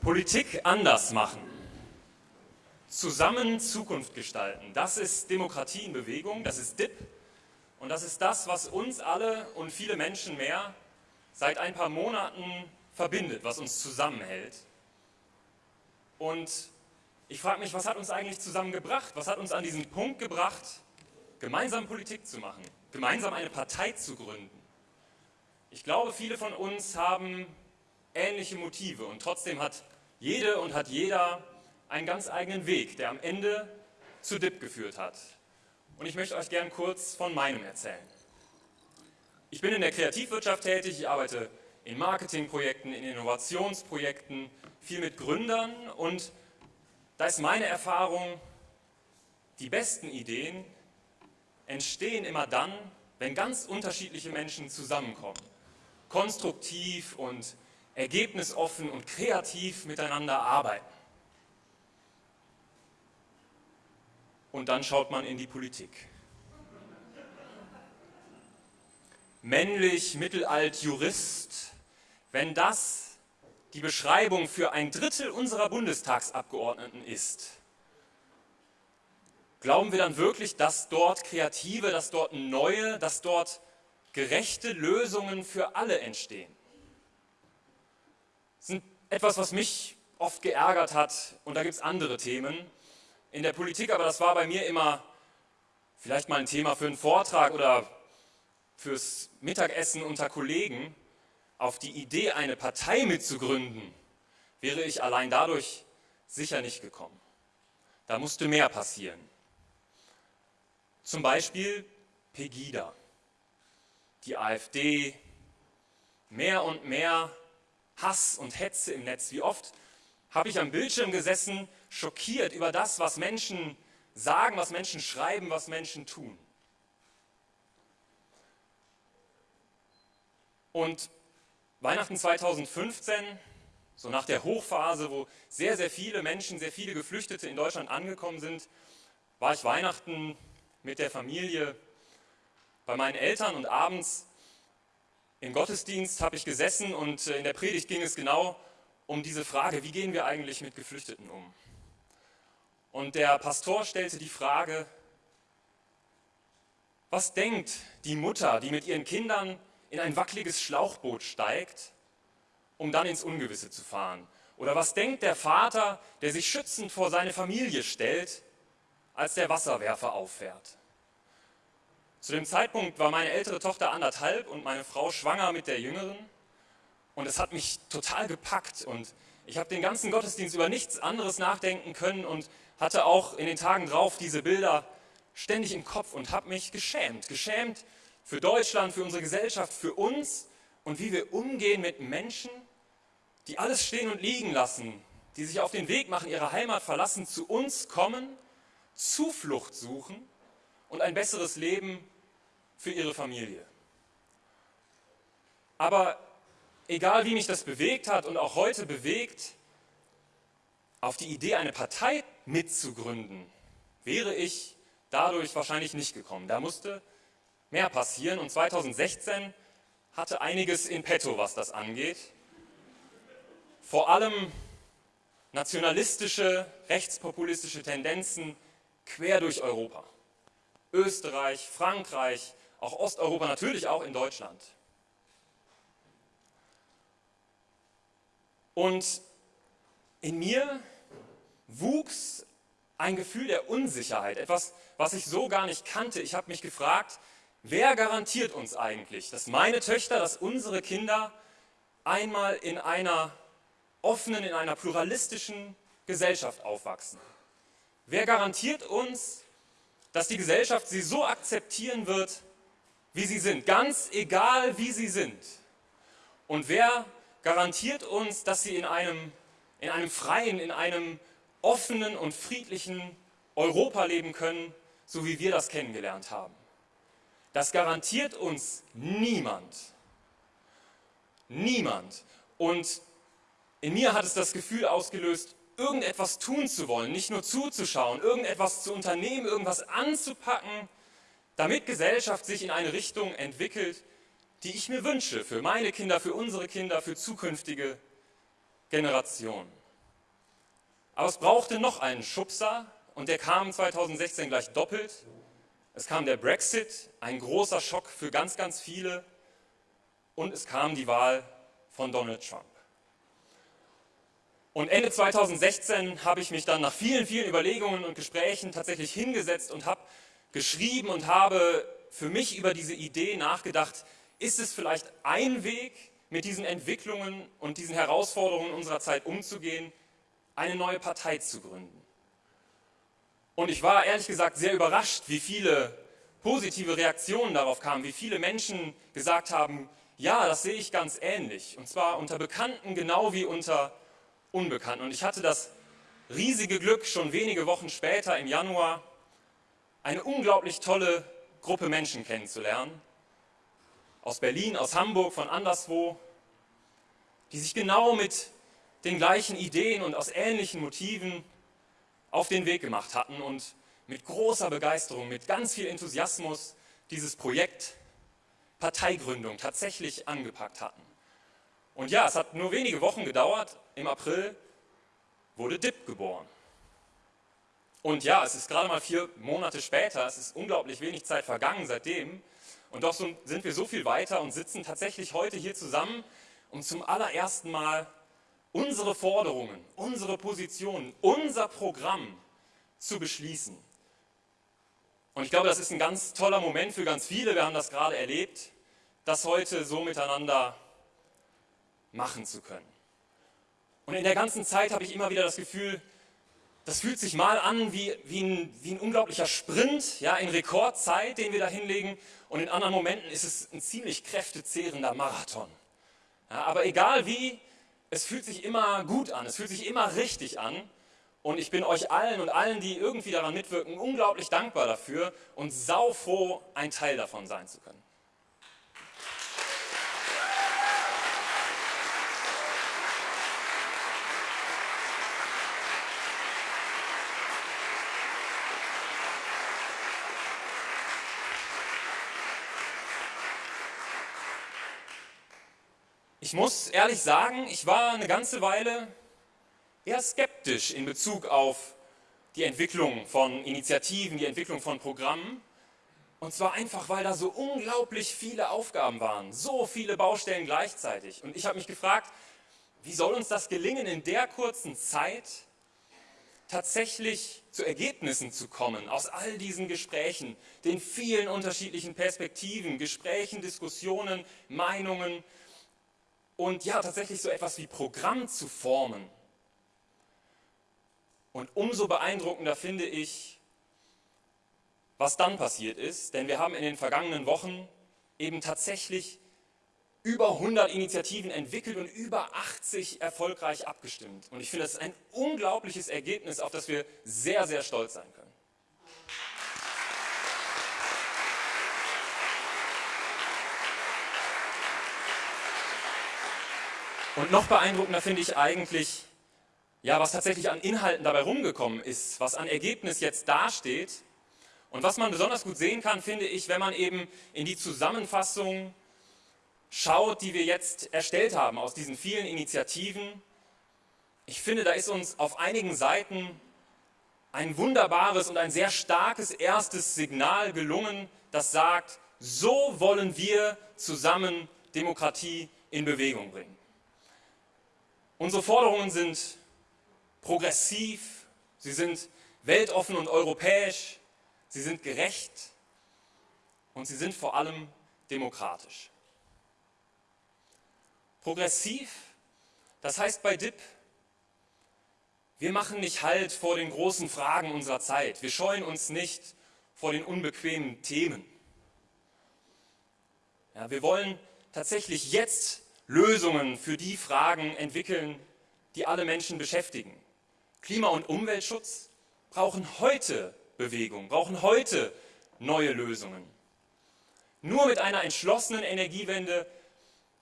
Politik anders machen. Zusammen Zukunft gestalten. Das ist Demokratie in Bewegung, das ist DIP. Und das ist das, was uns alle und viele Menschen mehr seit ein paar Monaten verbindet, was uns zusammenhält. Und ich frage mich, was hat uns eigentlich zusammengebracht? Was hat uns an diesen Punkt gebracht, gemeinsam Politik zu machen, gemeinsam eine Partei zu gründen? Ich glaube, viele von uns haben ähnliche Motive und trotzdem hat jede und hat jeder einen ganz eigenen Weg, der am Ende zu DIP geführt hat. Und ich möchte euch gern kurz von meinem erzählen. Ich bin in der Kreativwirtschaft tätig, ich arbeite in Marketingprojekten, in Innovationsprojekten, viel mit Gründern und da ist meine Erfahrung, die besten Ideen entstehen immer dann, wenn ganz unterschiedliche Menschen zusammenkommen, konstruktiv und ergebnisoffen und kreativ miteinander arbeiten. Und dann schaut man in die Politik. Männlich, mittelalt, Jurist, wenn das die Beschreibung für ein Drittel unserer Bundestagsabgeordneten ist, glauben wir dann wirklich, dass dort kreative, dass dort neue, dass dort gerechte Lösungen für alle entstehen? Sind etwas, was mich oft geärgert hat und da gibt es andere Themen in der Politik, aber das war bei mir immer vielleicht mal ein Thema für einen Vortrag oder fürs Mittagessen unter Kollegen. Auf die Idee, eine Partei mitzugründen, wäre ich allein dadurch sicher nicht gekommen. Da musste mehr passieren. Zum Beispiel Pegida, die AfD, mehr und mehr Hass und Hetze im Netz. Wie oft habe ich am Bildschirm gesessen, schockiert über das, was Menschen sagen, was Menschen schreiben, was Menschen tun. Und Weihnachten 2015, so nach der Hochphase, wo sehr, sehr viele Menschen, sehr viele Geflüchtete in Deutschland angekommen sind, war ich Weihnachten mit der Familie bei meinen Eltern und abends im Gottesdienst habe ich gesessen und äh, in der Predigt ging es genau um diese Frage, wie gehen wir eigentlich mit Geflüchteten um? Und der Pastor stellte die Frage, was denkt die Mutter, die mit ihren Kindern in ein wackeliges Schlauchboot steigt, um dann ins Ungewisse zu fahren? Oder was denkt der Vater, der sich schützend vor seine Familie stellt, als der Wasserwerfer auffährt? Zu dem Zeitpunkt war meine ältere Tochter anderthalb und meine Frau schwanger mit der jüngeren. Und es hat mich total gepackt und ich habe den ganzen Gottesdienst über nichts anderes nachdenken können und hatte auch in den Tagen drauf diese Bilder ständig im Kopf und habe mich geschämt. Geschämt für Deutschland, für unsere Gesellschaft, für uns und wie wir umgehen mit Menschen, die alles stehen und liegen lassen, die sich auf den Weg machen, ihre Heimat verlassen, zu uns kommen, Zuflucht suchen und ein besseres Leben für ihre Familie. Aber egal wie mich das bewegt hat und auch heute bewegt, auf die Idee, eine Partei mitzugründen, wäre ich dadurch wahrscheinlich nicht gekommen. Da musste mehr passieren und 2016 hatte einiges in petto, was das angeht. Vor allem nationalistische, rechtspopulistische Tendenzen quer durch Europa. Österreich, Frankreich, auch Osteuropa, natürlich auch in Deutschland. Und in mir wuchs ein Gefühl der Unsicherheit, etwas, was ich so gar nicht kannte. Ich habe mich gefragt, wer garantiert uns eigentlich, dass meine Töchter, dass unsere Kinder einmal in einer offenen, in einer pluralistischen Gesellschaft aufwachsen? Wer garantiert uns, dass die Gesellschaft sie so akzeptieren wird, wie sie sind, ganz egal wie sie sind. Und wer garantiert uns, dass sie in einem, in einem freien, in einem offenen und friedlichen Europa leben können, so wie wir das kennengelernt haben? Das garantiert uns niemand. Niemand. Und in mir hat es das Gefühl ausgelöst, irgendetwas tun zu wollen, nicht nur zuzuschauen, irgendetwas zu unternehmen, irgendwas anzupacken, damit Gesellschaft sich in eine Richtung entwickelt, die ich mir wünsche, für meine Kinder, für unsere Kinder, für zukünftige Generationen. Aber es brauchte noch einen Schubser und der kam 2016 gleich doppelt. Es kam der Brexit, ein großer Schock für ganz, ganz viele. Und es kam die Wahl von Donald Trump. Und Ende 2016 habe ich mich dann nach vielen, vielen Überlegungen und Gesprächen tatsächlich hingesetzt und habe geschrieben und habe für mich über diese Idee nachgedacht, ist es vielleicht ein Weg, mit diesen Entwicklungen und diesen Herausforderungen unserer Zeit umzugehen, eine neue Partei zu gründen. Und ich war ehrlich gesagt sehr überrascht, wie viele positive Reaktionen darauf kamen, wie viele Menschen gesagt haben, ja, das sehe ich ganz ähnlich. Und zwar unter Bekannten genau wie unter Unbekannten. Und ich hatte das riesige Glück, schon wenige Wochen später im Januar eine unglaublich tolle Gruppe Menschen kennenzulernen. Aus Berlin, aus Hamburg, von anderswo, die sich genau mit den gleichen Ideen und aus ähnlichen Motiven auf den Weg gemacht hatten und mit großer Begeisterung, mit ganz viel Enthusiasmus dieses Projekt Parteigründung tatsächlich angepackt hatten. Und ja, es hat nur wenige Wochen gedauert. Im April wurde DIP geboren. Und ja, es ist gerade mal vier Monate später, es ist unglaublich wenig Zeit vergangen seitdem. Und doch sind wir so viel weiter und sitzen tatsächlich heute hier zusammen, um zum allerersten Mal unsere Forderungen, unsere Positionen, unser Programm zu beschließen. Und ich glaube, das ist ein ganz toller Moment für ganz viele. Wir haben das gerade erlebt, das heute so miteinander machen zu können. Und in der ganzen Zeit habe ich immer wieder das Gefühl, das fühlt sich mal an wie, wie, ein, wie ein unglaublicher Sprint, ja, in Rekordzeit, den wir da hinlegen. Und in anderen Momenten ist es ein ziemlich kräftezehrender Marathon. Ja, aber egal wie, es fühlt sich immer gut an, es fühlt sich immer richtig an. Und ich bin euch allen und allen, die irgendwie daran mitwirken, unglaublich dankbar dafür und saufroh, ein Teil davon sein zu können. Ich muss ehrlich sagen, ich war eine ganze Weile eher skeptisch in Bezug auf die Entwicklung von Initiativen, die Entwicklung von Programmen. Und zwar einfach, weil da so unglaublich viele Aufgaben waren, so viele Baustellen gleichzeitig. Und ich habe mich gefragt, wie soll uns das gelingen, in der kurzen Zeit tatsächlich zu Ergebnissen zu kommen aus all diesen Gesprächen, den vielen unterschiedlichen Perspektiven, Gesprächen, Diskussionen, Meinungen, und ja, tatsächlich so etwas wie Programm zu formen. Und umso beeindruckender finde ich, was dann passiert ist, denn wir haben in den vergangenen Wochen eben tatsächlich über 100 Initiativen entwickelt und über 80 erfolgreich abgestimmt. Und ich finde, das ist ein unglaubliches Ergebnis, auf das wir sehr, sehr stolz sein können. Und noch beeindruckender finde ich eigentlich, ja, was tatsächlich an Inhalten dabei rumgekommen ist, was an Ergebnis jetzt dasteht. Und was man besonders gut sehen kann, finde ich, wenn man eben in die Zusammenfassung schaut, die wir jetzt erstellt haben aus diesen vielen Initiativen. Ich finde, da ist uns auf einigen Seiten ein wunderbares und ein sehr starkes erstes Signal gelungen, das sagt, so wollen wir zusammen Demokratie in Bewegung bringen. Unsere Forderungen sind progressiv, sie sind weltoffen und europäisch, sie sind gerecht und sie sind vor allem demokratisch. Progressiv, das heißt bei DIP, wir machen nicht Halt vor den großen Fragen unserer Zeit. Wir scheuen uns nicht vor den unbequemen Themen. Ja, wir wollen tatsächlich jetzt Lösungen für die Fragen entwickeln, die alle Menschen beschäftigen. Klima- und Umweltschutz brauchen heute Bewegung, brauchen heute neue Lösungen. Nur mit einer entschlossenen Energiewende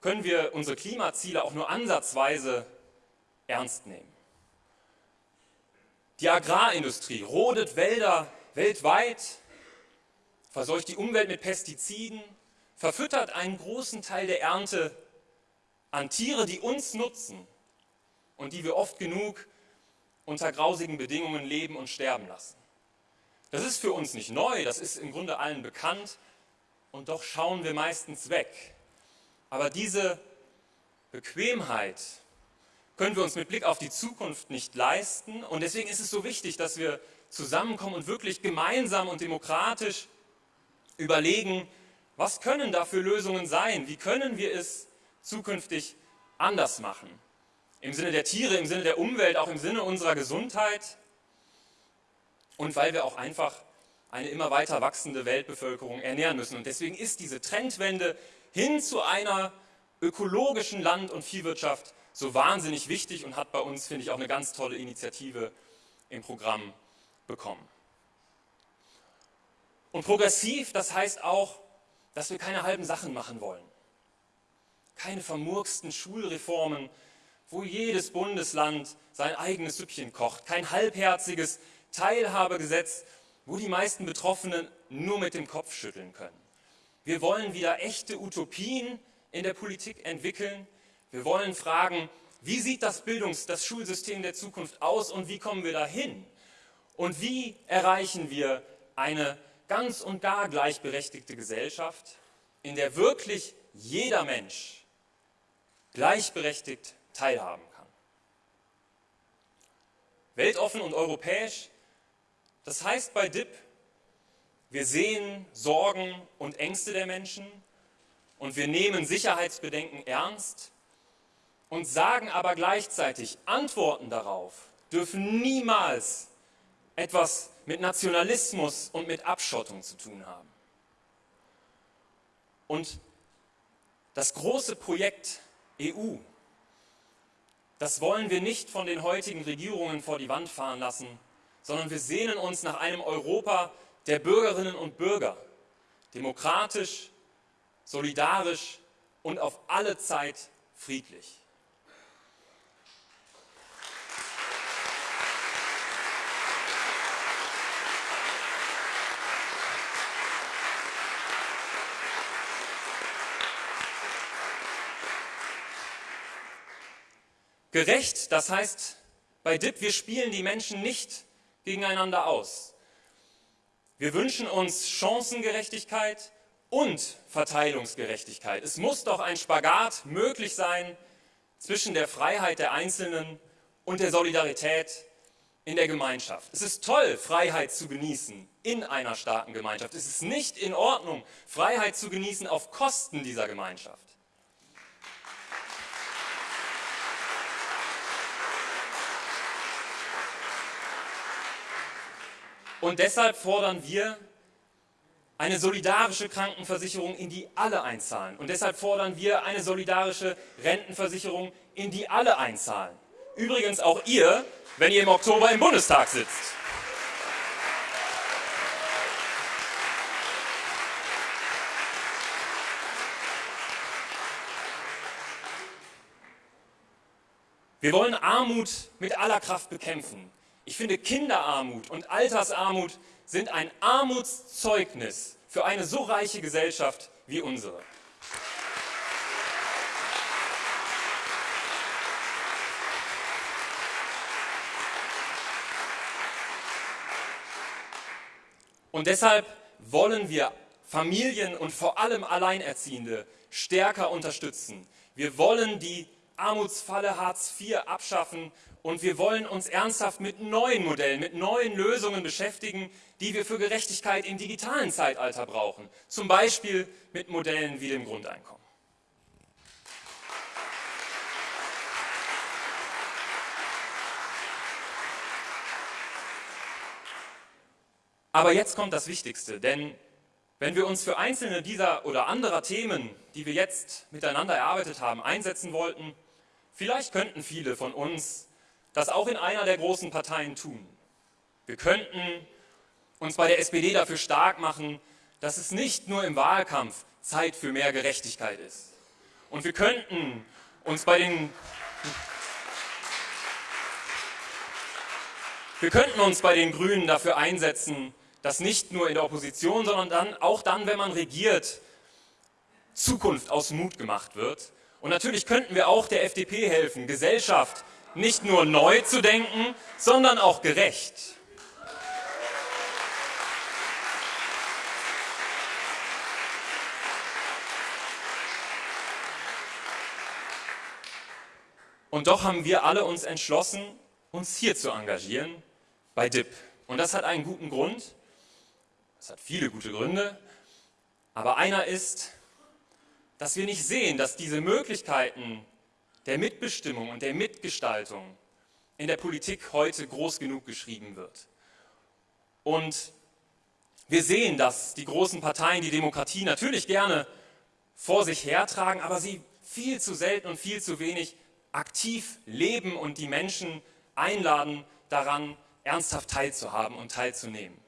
können wir unsere Klimaziele auch nur ansatzweise ernst nehmen. Die Agrarindustrie rodet Wälder weltweit, verseucht die Umwelt mit Pestiziden, verfüttert einen großen Teil der Ernte an Tiere, die uns nutzen und die wir oft genug unter grausigen Bedingungen leben und sterben lassen. Das ist für uns nicht neu, das ist im Grunde allen bekannt und doch schauen wir meistens weg. Aber diese Bequemheit können wir uns mit Blick auf die Zukunft nicht leisten und deswegen ist es so wichtig, dass wir zusammenkommen und wirklich gemeinsam und demokratisch überlegen, was können da für Lösungen sein? Wie können wir es zukünftig anders machen? Im Sinne der Tiere, im Sinne der Umwelt, auch im Sinne unserer Gesundheit und weil wir auch einfach eine immer weiter wachsende Weltbevölkerung ernähren müssen. Und deswegen ist diese Trendwende hin zu einer ökologischen Land- und Viehwirtschaft so wahnsinnig wichtig und hat bei uns, finde ich, auch eine ganz tolle Initiative im Programm bekommen. Und progressiv, das heißt auch, dass wir keine halben Sachen machen wollen. Keine vermurksten Schulreformen, wo jedes Bundesland sein eigenes Süppchen kocht. Kein halbherziges Teilhabegesetz, wo die meisten Betroffenen nur mit dem Kopf schütteln können. Wir wollen wieder echte Utopien in der Politik entwickeln. Wir wollen fragen, wie sieht das Bildungs-, das Schulsystem der Zukunft aus und wie kommen wir dahin? Und wie erreichen wir eine ganz und gar gleichberechtigte Gesellschaft, in der wirklich jeder Mensch gleichberechtigt teilhaben kann? Weltoffen und europäisch das heißt bei DIP, wir sehen Sorgen und Ängste der Menschen und wir nehmen Sicherheitsbedenken ernst und sagen aber gleichzeitig, Antworten darauf dürfen niemals etwas mit Nationalismus und mit Abschottung zu tun haben. Und das große Projekt EU, das wollen wir nicht von den heutigen Regierungen vor die Wand fahren lassen, sondern wir sehnen uns nach einem Europa der Bürgerinnen und Bürger, demokratisch, solidarisch und auf alle Zeit friedlich. Gerecht, das heißt bei DIP, wir spielen die Menschen nicht gegeneinander aus. Wir wünschen uns Chancengerechtigkeit und Verteilungsgerechtigkeit. Es muss doch ein Spagat möglich sein zwischen der Freiheit der Einzelnen und der Solidarität in der Gemeinschaft. Es ist toll, Freiheit zu genießen in einer starken Gemeinschaft. Es ist nicht in Ordnung, Freiheit zu genießen auf Kosten dieser Gemeinschaft. Und deshalb fordern wir eine solidarische Krankenversicherung, in die alle einzahlen. Und deshalb fordern wir eine solidarische Rentenversicherung, in die alle einzahlen. Übrigens auch ihr, wenn ihr im Oktober im Bundestag sitzt. Wir wollen Armut mit aller Kraft bekämpfen. Ich finde, Kinderarmut und Altersarmut sind ein Armutszeugnis für eine so reiche Gesellschaft wie unsere. Und deshalb wollen wir Familien und vor allem Alleinerziehende stärker unterstützen. Wir wollen die Armutsfalle Hartz IV abschaffen und wir wollen uns ernsthaft mit neuen Modellen, mit neuen Lösungen beschäftigen, die wir für Gerechtigkeit im digitalen Zeitalter brauchen. Zum Beispiel mit Modellen wie dem Grundeinkommen. Aber jetzt kommt das Wichtigste, denn wenn wir uns für einzelne dieser oder anderer Themen, die wir jetzt miteinander erarbeitet haben, einsetzen wollten, vielleicht könnten viele von uns das auch in einer der großen Parteien tun. Wir könnten uns bei der SPD dafür stark machen, dass es nicht nur im Wahlkampf Zeit für mehr Gerechtigkeit ist. Und wir könnten uns bei den wir könnten uns bei den Grünen dafür einsetzen, dass nicht nur in der Opposition, sondern dann, auch dann, wenn man regiert, Zukunft aus Mut gemacht wird. Und natürlich könnten wir auch der FDP helfen, Gesellschaft nicht nur neu zu denken, sondern auch gerecht. Und doch haben wir alle uns entschlossen, uns hier zu engagieren, bei DIP. Und das hat einen guten Grund. Es hat viele gute Gründe. Aber einer ist, dass wir nicht sehen, dass diese Möglichkeiten der Mitbestimmung und der Mitgestaltung in der Politik heute groß genug geschrieben wird. Und wir sehen, dass die großen Parteien die Demokratie natürlich gerne vor sich hertragen, aber sie viel zu selten und viel zu wenig aktiv leben und die Menschen einladen, daran ernsthaft teilzuhaben und teilzunehmen.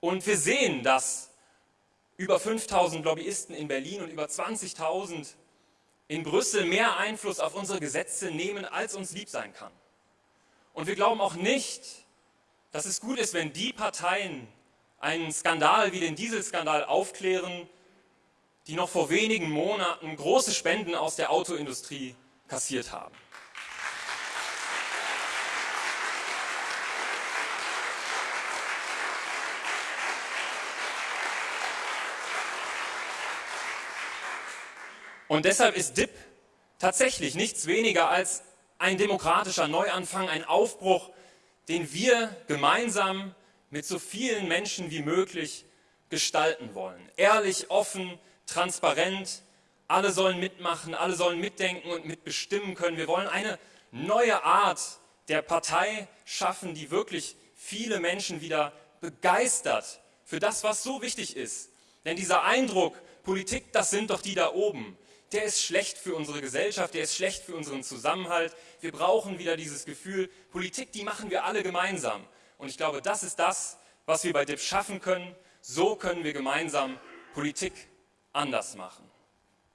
Und wir sehen, dass über 5000 Lobbyisten in Berlin und über 20.000 in Brüssel mehr Einfluss auf unsere Gesetze nehmen, als uns lieb sein kann. Und wir glauben auch nicht, dass es gut ist, wenn die Parteien einen Skandal wie den Dieselskandal aufklären, die noch vor wenigen Monaten große Spenden aus der Autoindustrie kassiert haben. Und deshalb ist DIP tatsächlich nichts weniger als ein demokratischer Neuanfang, ein Aufbruch, den wir gemeinsam mit so vielen Menschen wie möglich gestalten wollen. Ehrlich, offen, transparent, alle sollen mitmachen, alle sollen mitdenken und mitbestimmen können. Wir wollen eine neue Art der Partei schaffen, die wirklich viele Menschen wieder begeistert für das, was so wichtig ist. Denn dieser Eindruck, Politik, das sind doch die da oben, der ist schlecht für unsere Gesellschaft, der ist schlecht für unseren Zusammenhalt. Wir brauchen wieder dieses Gefühl, Politik, die machen wir alle gemeinsam. Und ich glaube, das ist das, was wir bei DIP schaffen können. So können wir gemeinsam Politik anders machen.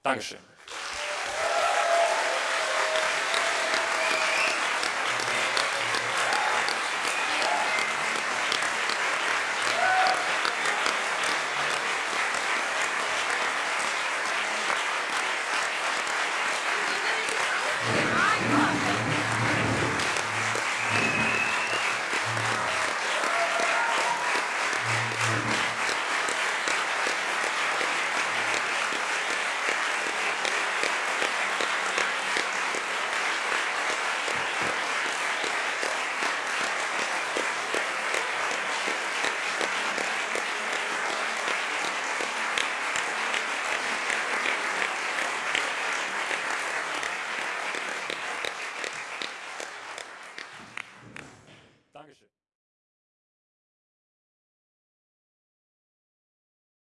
Dankeschön.